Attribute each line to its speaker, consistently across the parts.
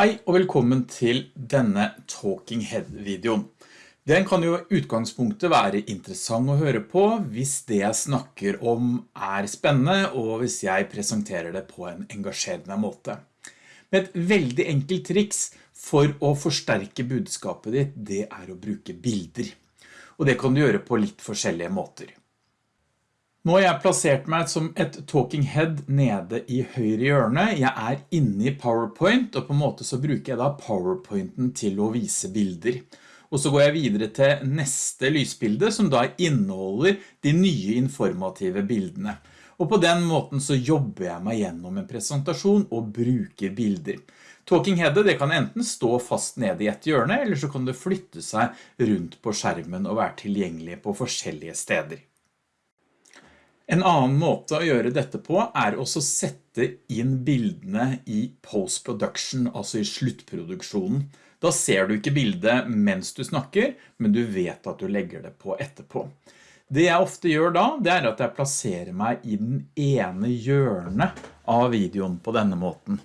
Speaker 1: Hei og velkommen til denne Talking Head-videoen. Den kan jo utgangspunktet være interessant å høre på hvis det jeg snakker om er spennende og hvis jeg presenterer det på en engasjerende måte. Men et veldig enkelt triks for å forsterke budskapet ditt, det er å bruke bilder. Og det kan du gjøre på litt forskjellige måter. Nå har jeg plassert meg som et talking head nede i høyre hjørne. Jeg er inne i PowerPoint, og på en måte så bruker jeg da PowerPointen til å vise bilder. Og så går jeg videre til neste lysbilde, som da inneholder de nye informative bildene. Og på den måten så jobber jeg meg gjennom en presentasjon og bruker bilder. Talking headet det kan enten stå fast nede i et hjørne, eller så kan det flytte seg rundt på skjermen og være tilgjengelig på forskjellige steder. En annen måte å gjøre dette på er også å sette inn bildene i post-production, altså i sluttproduksjonen. Da ser du ikke bildet mens du snakker, men du vet at du legger det på etterpå. Det jeg ofte gjør da, det er at jeg plasserer meg i den ene hjørnet av videoen på denne måten.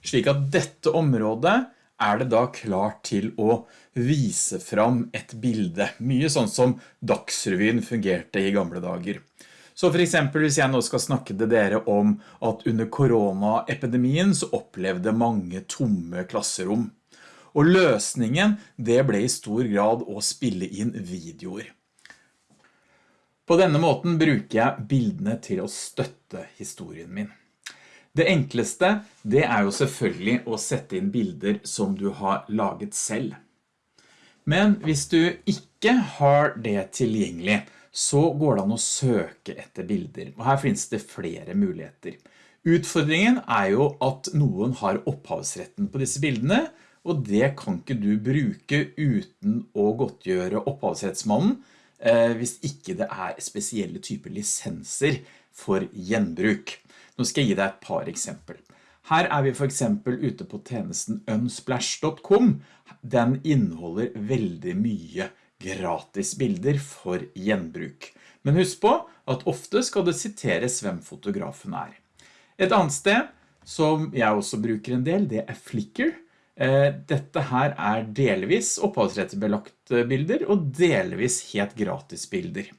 Speaker 1: Slik at dette området er det da klart til å vise fram et bilde. Mye sånn som Dagsrevyen fungerte i gamle dager. Så for eksempel hvis jeg nå skal snakke til dere om at under koronaepidemien så opplevde mange tomme klasserom. Og løsningen det ble i stor grad å spille inn videoer. På denne måten bruker jeg bildene til å støtte historien min. Det enkleste det er jo selvfølgelig å sette inn bilder som du har laget selv. Men hvis du ikke har det tilgjengelig, så går det an å søke etter bilder. Og her finnes det flere muligheter. Utfordringen er jo at noen har opphavsretten på disse bildene, og det kan ikke du bruke uten å godtgjøre opphavsrettsmannen, eh, hvis ikke det er spesielle typer lisenser for gjenbruk. Nå skal jeg gi deg et par eksempel. Her er vi for eksempel ute på tjenesten unsplash.com. Den inneholder veldig mye gratis bilder for gjenbruk. Men husk på at ofte skal det siteres hvem fotografen er. Et annet sted som jeg også bruker en del, det er Flickr. Eh, dette her er delvis opphavsrettsbelagt bilder og delvis helt gratis bilder.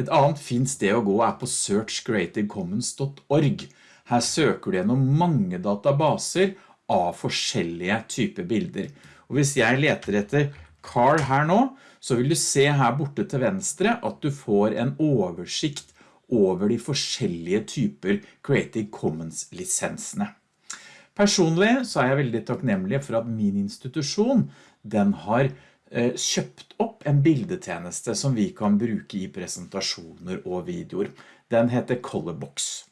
Speaker 1: Et annet fint sted å gå er på searchcreativecommons.org. Her søker du gjennom mange databaser av forskjellige typer bilder. Og hvis jeg leter etter Carl her nå, så vil du se her borte til venstre at du får en oversikt over de forskjellige typer Creative Commons lisensene. Personlig så er jeg veldig takknemlig for at min institusjon, den har eh, kjøpt opp en bildetjeneste som vi kan bruke i presentasjoner og videoer. Den heter Colorbox.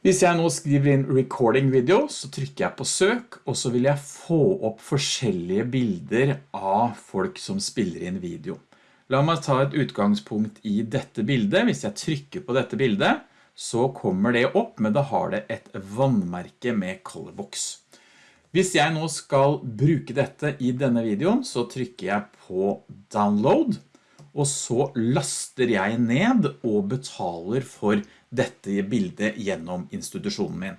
Speaker 1: Hvis jeg nå skriver inn recording video, så trykker jeg på søk, og så vil jeg få opp forskjellige bilder av folk som spiller inn video. La meg ta et utgangspunkt i dette bildet. Hvis jeg trykker på dette bildet, så kommer det opp, men da har det et vannmerke med colorbox. Hvis jeg nå skal bruke dette i denne videoen, så trykker jeg på download, og så laster jeg ned og betaler for dette bildet gjennom institusjonen min.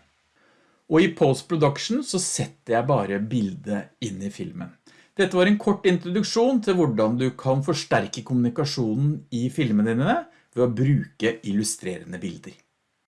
Speaker 1: Og i post-production så setter jeg bare bildet inn i filmen. Dette var en kort introduksjon til hvordan du kan forsterke kommunikasjonen i filmene dine ved å bruke illustrerende bilder.